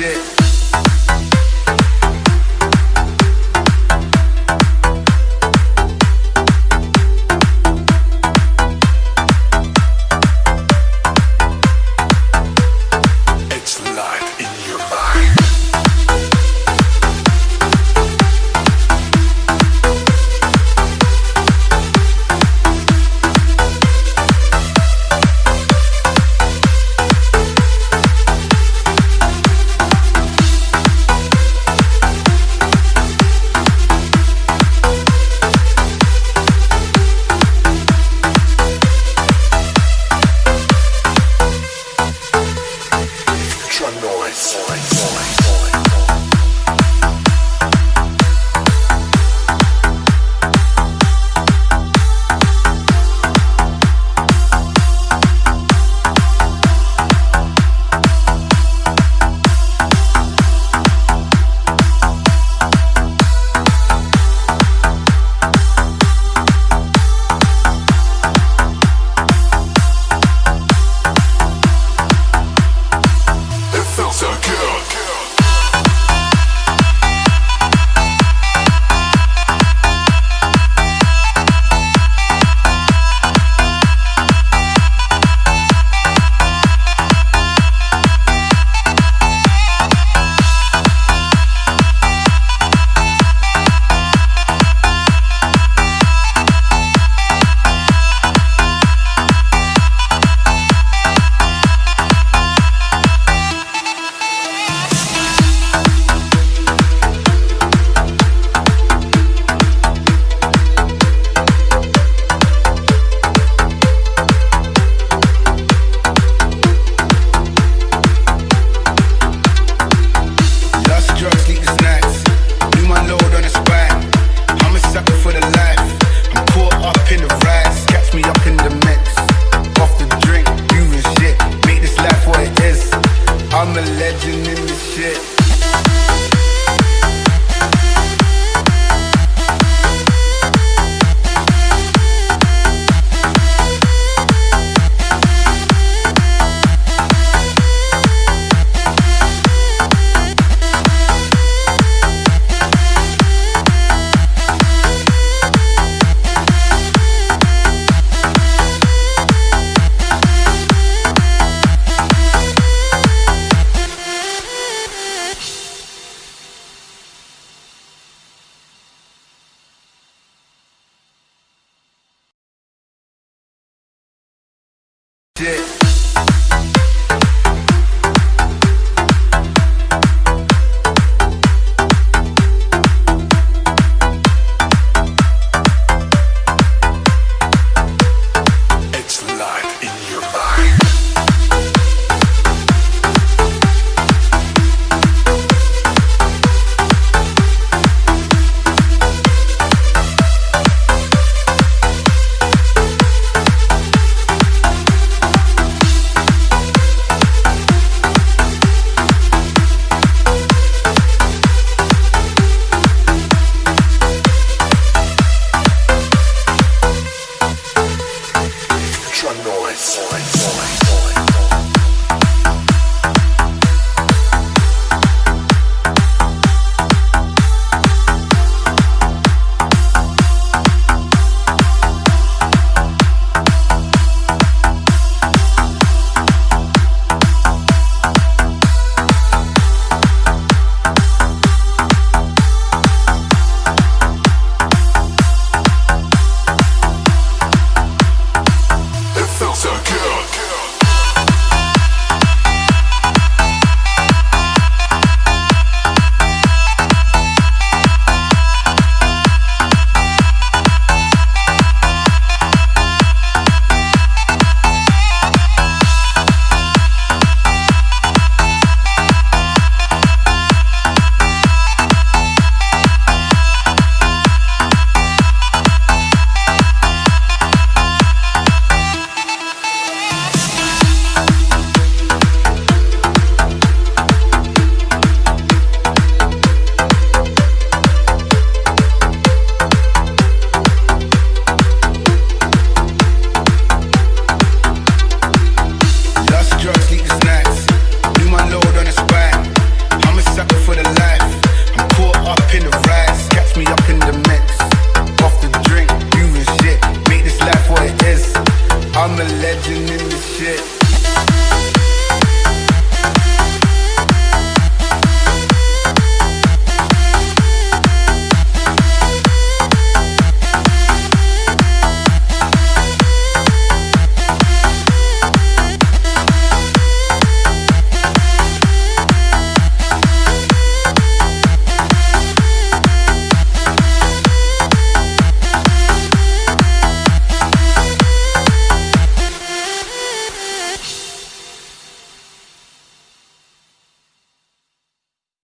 shit. Future noise. It Dick.